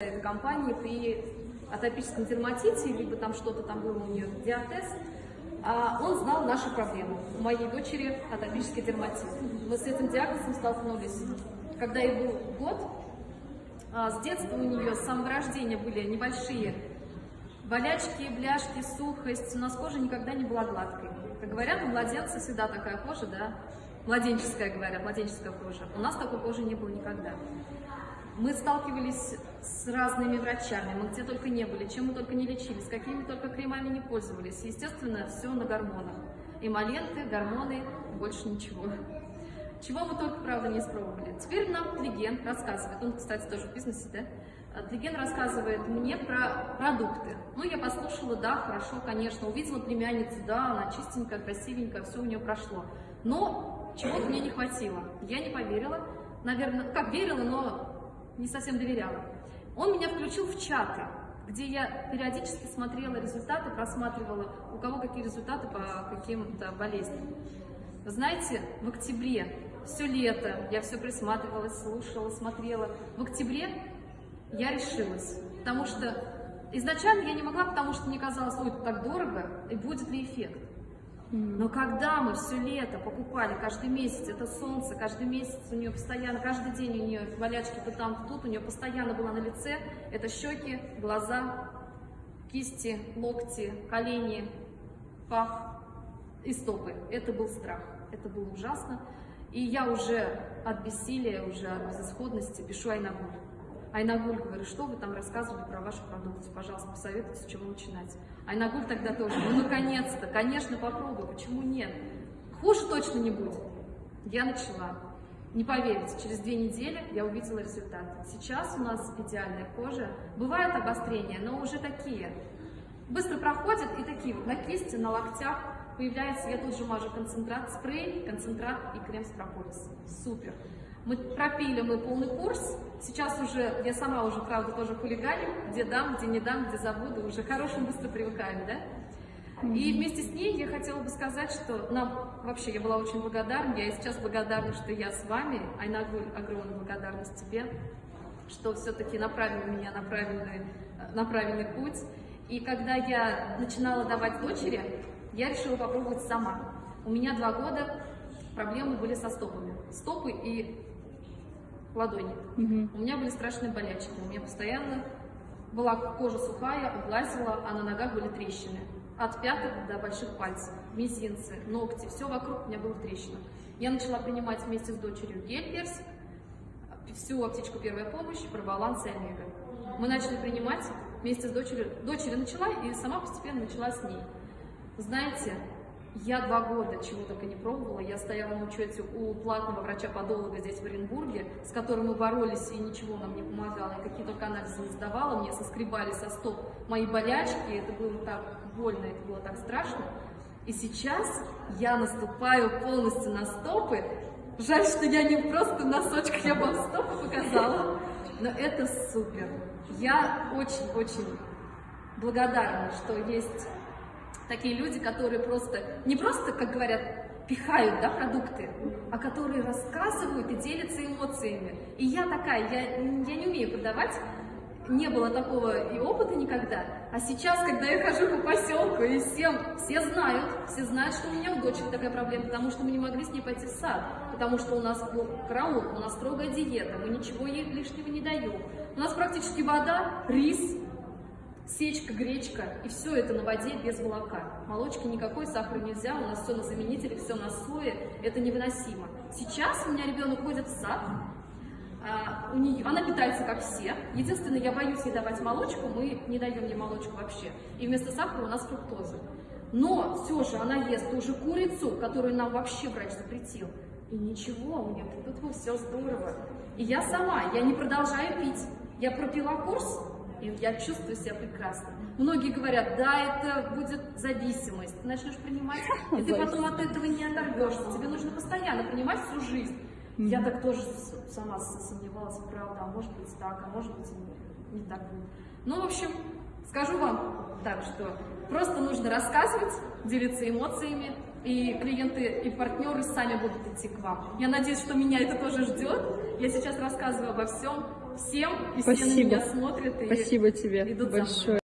этой компании при атопическом дерматите, либо там что-то там было у нее, диатез, а он знал наши проблемы. У моей дочери атопический дерматит. Мы с этим диагнозом столкнулись, когда ей был год. А с детства у нее с самого рождения были небольшие болячки, бляшки, сухость. У нас кожа никогда не была гладкой. Как говорят, у младенца всегда такая кожа, да, младенческая, говорят, младенческая кожа. У нас такой кожи не было никогда. Мы сталкивались с разными врачами, мы где только не были, чем мы только не лечились, какими только кремами не пользовались. Естественно, все на гормонах. Эмоленты, гормоны, больше ничего. Чего мы только, правда, не испробовали. Теперь нам Тлиген рассказывает, он, кстати, тоже в бизнесе, да? Тлиген рассказывает мне про продукты. Ну, я послушала, да, хорошо, конечно, увидела племянницу, да, она чистенькая, красивенькая, все у нее прошло. Но чего-то мне не хватило. Я не поверила, наверное, как верила, но не совсем доверяла. Он меня включил в чаты, где я периодически смотрела результаты, просматривала, у кого какие результаты по каким-то болезням. Знаете, в октябре, все лето, я все присматривалась, слушала, смотрела. В октябре я решилась, потому что изначально я не могла, потому что мне казалось, ой, это так дорого, и будет ли эффект. Но когда мы все лето покупали, каждый месяц, это солнце, каждый месяц у нее постоянно, каждый день у нее болячки то там, то тут, у нее постоянно было на лице, это щеки, глаза, кисти, локти, колени, пах и стопы. Это был страх, это было ужасно. И я уже от бессилия, уже от безысходности пишу Айнагуль. Айнагуль говорю, что вы там рассказывали про вашу продукцию, пожалуйста, посоветуйте, с чего начинать. Айнагуль тогда тоже, ну наконец-то, конечно, попробуй, почему нет? Хуже точно не будет. Я начала. Не поверите, через две недели я увидела результат. Сейчас у нас идеальная кожа. Бывают обострения, но уже такие. Быстро проходят и такие вот на кисти, на локтях появляется, я тут же мажу концентрат, спрей, концентрат и крем с прополис. Супер. Мы пропили мы полный курс, сейчас уже, я сама уже, правда, тоже хулиганю, где дам, где не дам, где забуду, уже хорошим быстро привыкаем, да? И вместе с ней я хотела бы сказать, что нам, вообще, я была очень благодарна, я и сейчас благодарна, что я с вами, Айнагуль, огромная благодарность тебе, что все-таки направила меня на правильный, на правильный путь. И когда я начинала давать дочери, я решила попробовать сама. У меня два года проблемы были со стопами. Стопы и ладони. Угу. У меня были страшные болячки. У меня постоянно была кожа сухая, облазила, а на ногах были трещины. От пяток до больших пальцев, мизинцы, ногти, все вокруг у меня было в трещинах. Я начала принимать вместе с дочерью гель-персик, всю аптечку первая помощь, пробаланс и омега. Мы начали принимать вместе с дочерью. Дочери начала и сама постепенно начала с ней. Знаете, я два года чего только не пробовала. Я стояла на учете у платного врача-подолога здесь в Оренбурге, с которым мы боролись, и ничего нам не помогало. Я какие только анализы не сдавала, мне соскребали со стоп мои болячки. Это было так больно, это было так страшно. И сейчас я наступаю полностью на стопы. Жаль, что я не просто носочках, я вам стопы показала. Но это супер. Я очень-очень благодарна, что есть такие люди, которые просто, не просто, как говорят, пихают да, продукты, а которые рассказывают и делятся эмоциями. И я такая, я, я не умею продавать, не было такого и опыта никогда. А сейчас, когда я хожу по поселку, и всем, все знают, все знают, что у меня у дочери такая проблема, потому что мы не могли с ней пойти в сад, потому что у нас был караул, у нас строгая диета, мы ничего ей лишнего не даем. У нас практически вода, рис, сечка, гречка, и все это на воде без молока. Молочки никакой, сахара нельзя, у нас все на заменителе, все на сое, это невыносимо. Сейчас у меня ребенок ходит в сад, а, у нее, она питается как все. Единственное, я боюсь ей давать молочку, мы не даем ей молочку вообще. И вместо сахара у нас фруктоза. Но все же она ест ту же курицу, которую нам вообще врач запретил. И ничего, у нее тут все здорово. И я сама, я не продолжаю пить. Я пропила курс, и я чувствую себя прекрасно. Многие говорят, да, это будет зависимость, ты начнешь принимать, и ты потом от этого не оторвешься, тебе нужно постоянно принимать всю жизнь. Я так тоже сама сомневалась, правда, а может быть так, а может быть не так будет. Ну, в общем, скажу вам так, что просто нужно рассказывать, делиться эмоциями, и клиенты и партнеры сами будут идти к вам. Я надеюсь, что меня это тоже ждет. Я сейчас рассказываю обо всем, всем, и все на Спасибо. меня смотрят и Спасибо тебе идут за мной. большое.